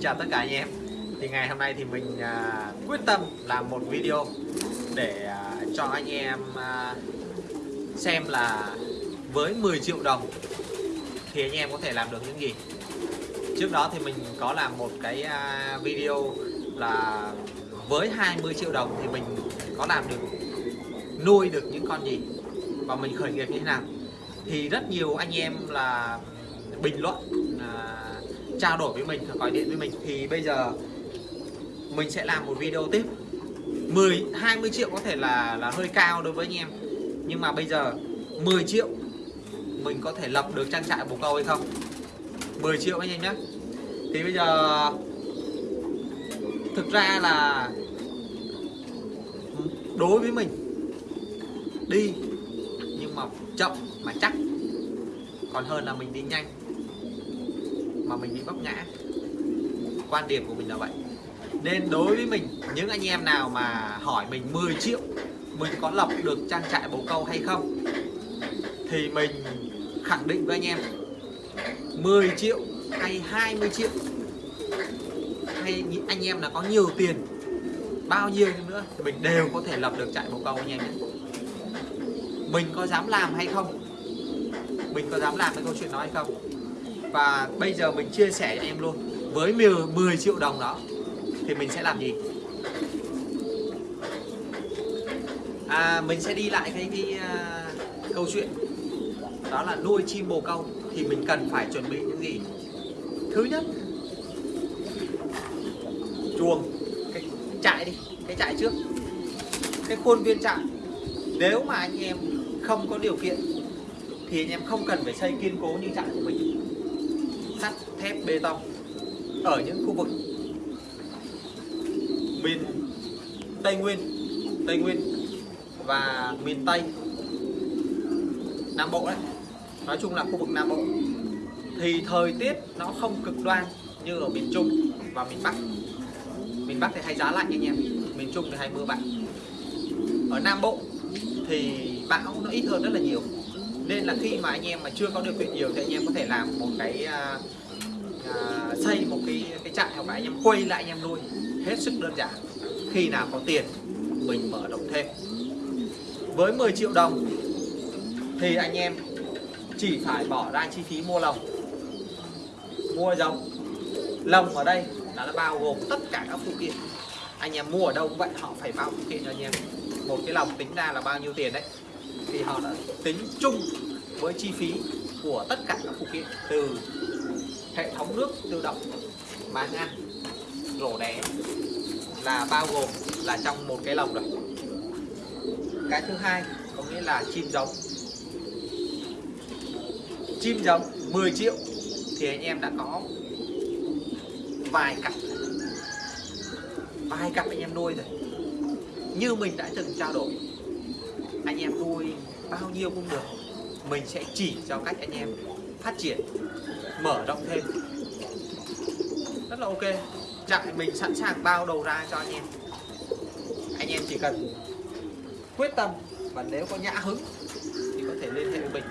chào tất cả anh em. Thì ngày hôm nay thì mình à, quyết tâm làm một video để à, cho anh em à, xem là với 10 triệu đồng thì anh em có thể làm được những gì. Trước đó thì mình có làm một cái à, video là với 20 triệu đồng thì mình có làm được nuôi được những con gì và mình khởi nghiệp như thế nào. Thì rất nhiều anh em là bình luận à, trao đổi với mình, gọi điện với mình, thì bây giờ mình sẽ làm một video tiếp. 10 20 triệu có thể là là hơi cao đối với anh em. Nhưng mà bây giờ 10 triệu mình có thể lập được trang trại bồ câu hay không? 10 triệu anh em nhé. Thì bây giờ thực ra là đối với mình đi, nhưng mà chậm mà chắc. Còn hơn là mình đi nhanh mà mình bị vấp ngã quan điểm của mình là vậy. Nên đối với mình, những anh em nào mà hỏi mình 10 triệu, mình có lập được trang trại bồ câu hay không, thì mình khẳng định với anh em 10 triệu hay 20 triệu, hay anh em là có nhiều tiền, bao nhiêu nữa, thì mình đều có thể lập được trại bồ câu anh em nhé. Mình có dám làm hay không? Mình có dám làm cái câu chuyện đó hay không? Và bây giờ mình chia sẻ cho em luôn. Với 10, triệu đồng đó thì mình sẽ làm gì? À, mình sẽ đi lại cái, cái uh, câu chuyện. Đó là nuôi chim bồ câu. Thì mình cần phải chuẩn bị những gì? Thứ nhất chuồng. Cái trại đi cái trại trước. Cái khuôn viên trại. Nếu mà anh em không có điều kiện thì anh em không cần phải xây kiên cố như trại của mình thép bê tông ở những khu vực miền Tây Nguyên Tây Nguyên và miền Tây Nam Bộ đấy. Nói chung là khu vực Nam Bộ. Thì thời tiết nó không cực đoan như ở miền Trung và miền Bắc. Miền Bắc thì hay giá lạnh anh em, miền Trung thì hay mưa bão. Ở Nam Bộ thì bão nó ít hơn rất là nhiều. Nên là khi mà anh em mà chưa có điều kiện nhiều thì anh em có thể làm một cái à, uh, xây một cái cái trại hoặc là anh em quay lại anh em nuôi hết sức đơn giản. Khi nào có tiền mình mở rộng thêm. Với 10 triệu đồng thì anh em chỉ phải bỏ ra chi phí mua lồng. Mua giống. Lồng ở đây là nó bao gồm tất cả các phụ kiện. Anh em mua ở đâu cũng vậy họ phải bao phụ kiện cho anh em. Một cái lồng tính ra là bao nhiêu tiền đấy. Thì họ đã tính chung với chi phí của tất cả các phụ kiện từ hệ thống nước tự động máng ăn rổ đẻ là bao gồm là trong một cái lồng rồi. Cái thứ hai có nghĩa là chim giống. Chim giống 10 triệu thì anh em đã có vài cặp. Vài cặp anh em nuôi rồi. Như mình đã từng trao đổi, anh em nuôi bao nhiêu cũng được, mình sẽ chỉ cho cách anh em phát triển mở rộng thêm. Rất là ok. Trại mình sẵn sàng bao đầu ra cho anh em. Anh em chỉ cần quyết tâm và nếu có nhã hứng thì có thể liên hệ với mình.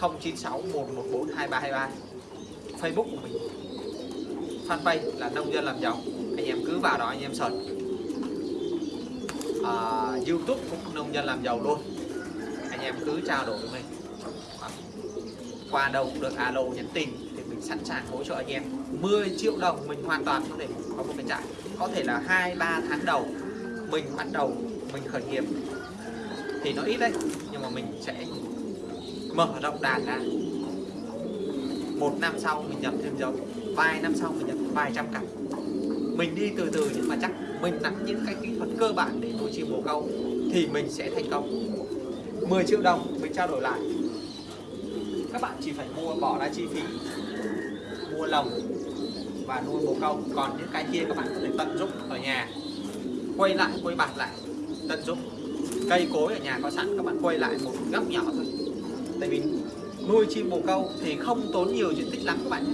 096 114 2323 Facebook của mình. Fanpage là nông dân làm giàu. Anh em cứ vào đó anh em search. À, YouTube cũng nông dân làm giàu luôn. Anh em cứ trao đổi với mình qua đâu cũng được, alo, nhắn tin, thì mình sẵn sàng hỗ trợ anh em. 10 triệu đồng mình hoàn toàn có thể có một cái trại. Có thể là hai, ba tháng đầu, mình bắt đầu, mình khởi nghiệp. Thì nó ít đấy, nhưng mà mình sẽ mở rộng đàn ra. Một năm sau mình nhập thêm giống, vài năm sau mình nhập vài trăm cặp. Mình đi từ từ nhưng mà chắc mình nắm những cái kỹ thuật cơ bản để nuôi chim bồ câu thì mình sẽ thành công. 10 triệu đồng mình trao đổi lại các bạn chỉ phải mua, bỏ ra chi phí mua lồng và nuôi bồ câu. Còn những cái kia các bạn có thể tận dụng ở nhà. Quay lại, quay bạt lại, tận dụng. Cây cối ở nhà có sẵn, các bạn quay lại một góc nhỏ thôi. Tại vì nuôi chim bồ câu thì không tốn nhiều diện tích lắm các bạn nhé.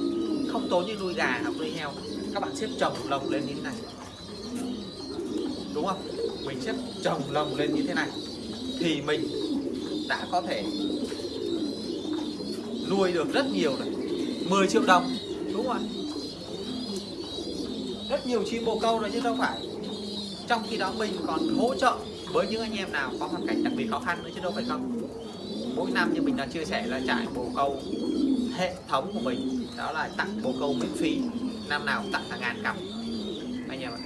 Không tốn như nuôi gà hoặc nuôi heo. Các bạn xếp trồng lồng lên như thế này. Đúng không? Mình xếp trồng lồng lên như thế này thì mình đã có thể nuôi được rất nhiều rồi 10 triệu đồng. Đúng không ạ rất nhiều chim bồ câu rồi chứ đâu phải. Trong khi đó mình còn hỗ trợ với những anh em nào có hoàn cảnh đặc biệt khó khăn nữa chứ đâu phải không? Mỗi năm như mình đã chia sẻ là trại bồ câu hệ thống của mình đó là tặng bồ câu miễn phí. Năm nào cũng tặng hàng ngàn cặp. Anh em ạ.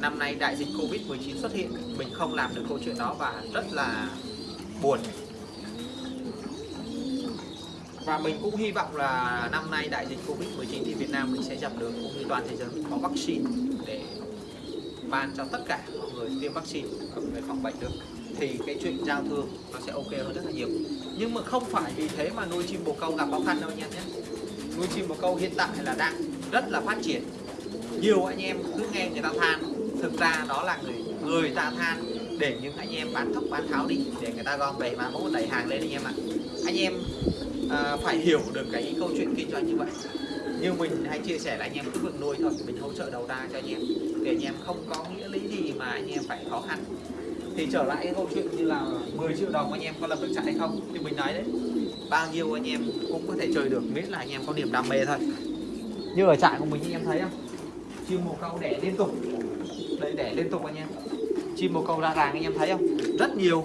Năm nay đại dịch covid 19 xuất hiện mình không làm được câu chuyện đó và rất là buồn và mình cũng hy vọng là năm nay đại dịch covid 19 thì Việt Nam mình sẽ dập được cũng như toàn thế giới mình có vaccine để ban cho tất cả mọi người tiêm vaccine để phòng bệnh được. Thì cái chuyện giao thương nó sẽ ok hơn rất là nhiều. Nhưng mà không phải vì thế mà nuôi chim bồ câu gặp khó khăn đâu nha em nhé. Nuôi chim bồ câu hiện tại là đang rất là phát triển. Nhiều anh em cứ nghe người ta than, thực ra đó là người người ta than để những anh em bán thóc bán tháo đi, để người ta gom về mà mỗi đẩy hàng lên anh em ạ. Anh em à, phải hiểu được cái câu chuyện kinh doanh như vậy. Như mình hay chia sẻ là anh em cứ vượt nuôi thôi mình hỗ trợ đầu ra cho anh em. Để anh em không có nghĩa lý gì mà anh em phải khó khăn. Thì trở lại cái câu chuyện như là 10 triệu đồng anh em có lập được trại hay không? Thì mình nói đấy bao nhiêu anh em cũng có thể chơi được miễn là anh em có niềm đam mê thôi. Như ở trại của mình anh em thấy không? Chim bồ câu đẻ liên tục. Đây đẻ liên tục anh em. Chim bồ câu ra ràng anh em thấy không? Rất nhiều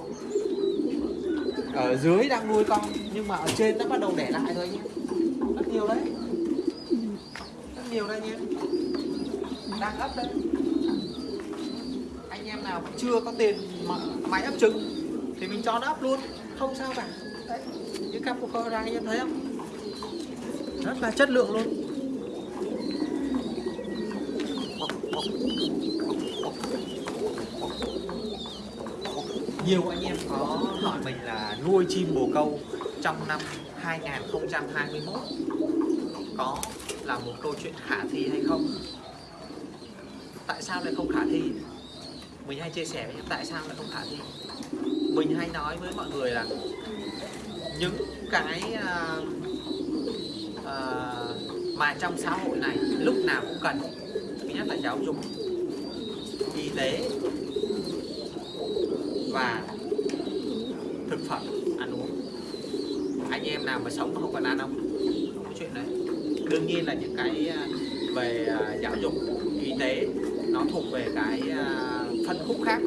ở dưới đang nuôi con, nhưng mà ở trên nó bắt đầu đẻ lại thôi anh em rất nhiều đấy. Rất nhiều đây anh em đang ấp đấy anh em nào mà chưa có tiền mà máy ấp trứng thì mình cho nó ấp luôn. Không sao cả. Đấy. Những cặp của kho ra, anh em thấy không? Rất là chất lượng luôn nhiều anh em có hỏi mình là nuôi chim bồ câu trong năm 2021 có là một câu chuyện khả thi hay không? Tại sao lại không khả thi? Mình hay chia sẻ với em tại sao lại không khả thi? Mình hay nói với mọi người là những cái uh, uh, mà trong xã hội này lúc nào cũng cần thứ nhất là giáo dục y tế và thực phẩm ăn uống. Anh em nào mà sống mà không còn ăn không? Không có chuyện đấy. Đương nhiên là những cái à, về à, giáo dục, y tế, nó thuộc về cái à, phân khúc khác.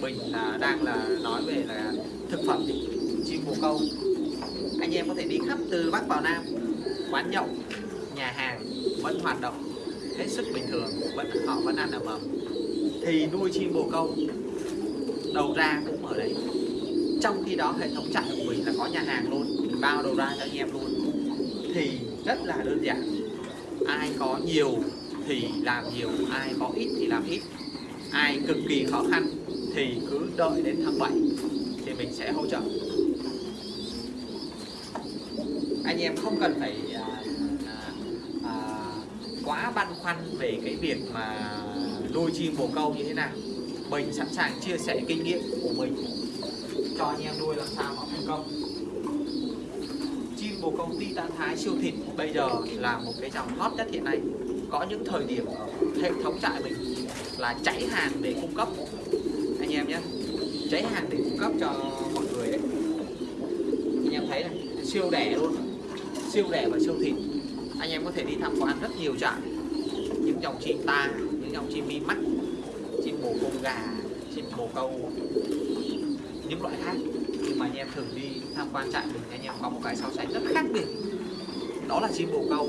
Mình là đang là nói về là thực phẩm chim bồ câu. Anh em có thể đi khắp từ bắc vào nam, quán nhậu, nhà hàng vẫn hoạt động hết sức bình thường, vẫn họ vẫn ăn ở mầm thì nuôi chim bồ câu đầu ra cũng ở đấy. Trong khi đó hệ thống trại của mình là có nhà hàng luôn mình bao đầu ra cho anh em luôn. Thì rất là đơn giản. Ai có nhiều thì làm nhiều ai có ít thì làm ít. Ai cực kỳ khó khăn thì cứ đợi đến tháng 7 thì mình sẽ hỗ trợ. Anh em không cần phải à, à, à, quá băn khoăn về cái việc mà nuôi chim bồ câu như thế nào mình sẵn sàng chia sẻ kinh nghiệm của mình. Cho anh em nuôi làm sao nó thành công. Chim bồ ty ta thái siêu thịt bây giờ là một cái dòng hot nhất hiện nay. Có những thời điểm hệ thống trại mình là cháy hàng để cung cấp. Anh em nhé, cháy hàng để cung cấp cho mọi người đấy anh em thấy này, siêu đẻ luôn. Siêu đẻ và siêu thịt. Anh em có thể đi tham quan rất nhiều trại. Những dòng chim ta, những dòng chim mi mắt bồ câu gà chim bồ câu, những loại khác. Nhưng mà anh em thường đi tham quan trại mình, anh em có một cái so sánh rất khác biệt. Đó là chim bồ câu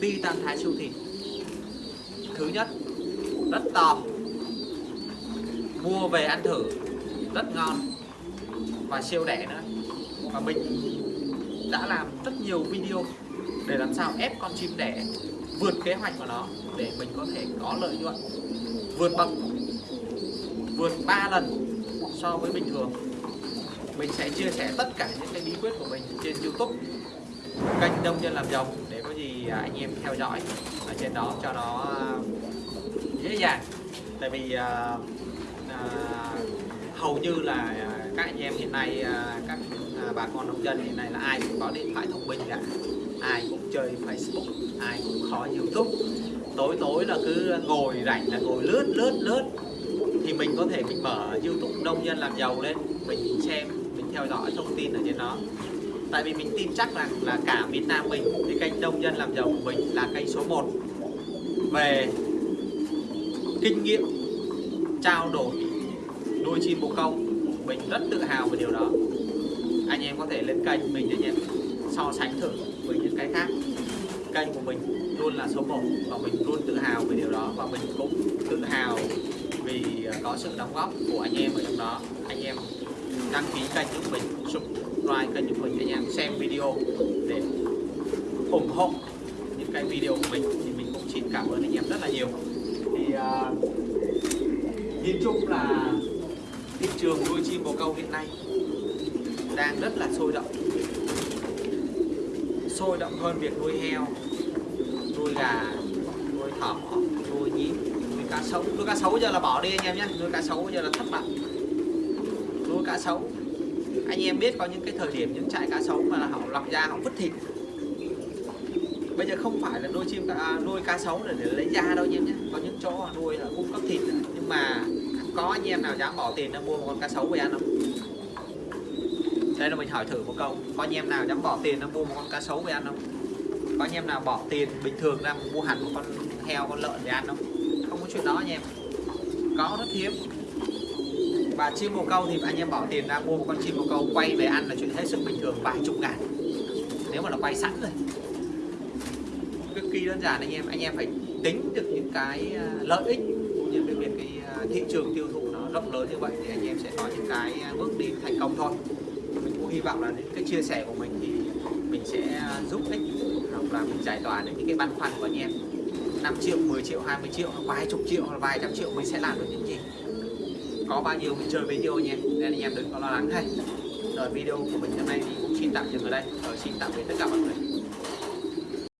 titan thái siêu thịt thứ nhất, rất to mua về ăn thử, rất ngon. Và siêu đẻ nữa. Và mình đã làm rất nhiều video để làm sao ép con chim đẻ vượt kế hoạch của nó để mình có thể có lợi nhuận, vượt bậc vượt 3 lần so với bình thường. Mình sẽ chia sẻ tất cả những cái bí quyết của mình trên YouTube. Kênh đông dân làm giàu để có gì anh em theo dõi ở trên đó cho nó à, dễ dàng. Tại vì à, à, hầu như là à, các anh em hiện nay à, các bà con nông dân hiện nay là ai cũng có điện thoại thông minh cả. Ai cũng chơi Facebook ai cũng khó YouTube. Tối tối là cứ ngồi rảnh là ngồi lướt lướt lướt thì mình có thể mình mở YouTube nông dân làm giàu lên, mình xem, mình theo dõi thông tin ở trên đó. Tại vì mình tin chắc rằng là cả Việt Nam mình thì kênh nông dân làm giàu của mình là kênh số 1 về kinh nghiệm, trao đổi nuôi chim bồ câu, mình rất tự hào về điều đó. Anh em có thể lên kênh mình để nhận, so sánh thử với những cái khác. Kênh của mình luôn là số 1 và mình luôn tự hào về điều đó và mình cũng tự hào thì à, có sự đóng góp của anh em ở trong đó. Anh em đăng ký kênh giúp mình subscribe kênh giúp mình anh em xem video để ủng hộ những cái video của mình thì mình cũng xin cảm ơn anh em rất là nhiều. Thì uh, nhìn chung là thị trường nuôi chim bồ câu hiện nay đang rất là sôi động. Sôi động hơn việc nuôi heo nuôi gà nuôi thỏ nuôi nhím nuôi cá sấu nuôi cá sấu giờ là bỏ đi anh em nhé. Nuôi cá sấu giờ là thất bại. Nuôi cá sấu anh em biết có những cái thời điểm những trại cá sấu mà là họ lọc da, họ vứt thịt. Bây giờ không phải là nuôi chim à, nuôi cá sấu để, để lấy da đâu anh em nhé. Có những chỗ nuôi là cung cấp thịt nhưng mà có anh em nào dám bỏ tiền ra mua một con cá sấu về ăn không? Đây là mình hỏi thử một câu. Có anh em nào dám bỏ tiền ra mua một con cá sấu về ăn không? Có anh em nào bỏ tiền bình thường ra mua hẳn một con heo con lợn để ăn không? Không có chuyện đó anh em. Có rất hiếm. Và chim bồ câu thì anh em bỏ tiền ra mua một con chim bồ câu, quay về ăn là chuyện hết sức bình thường, vài chục ngàn. Nếu mà nó quay sẵn rồi. Cực kỳ đơn giản anh em anh em phải tính được những cái à, lợi ích cũng như cái việc cái à, thị trường tiêu thụ nó rộng lớn như vậy thì anh em sẽ có những cái à, bước đi thành công thôi. Mình cũng hy vọng là những cái chia sẻ của mình thì mình sẽ giúp ích hoặc là mình giải tỏa được những cái băn khoăn của anh em. 5 triệu 10 triệu 20 triệu, vài chục triệu vài trăm triệu mình sẽ làm được những gì. Có bao nhiêu mình chơi bấy nhiêu anh nên anh em đừng có lo lắng. Hay rồi video của mình hôm nay thì cũng xin tạm dừng ở đây. Rồi xin tạm biệt tất cả mọi người.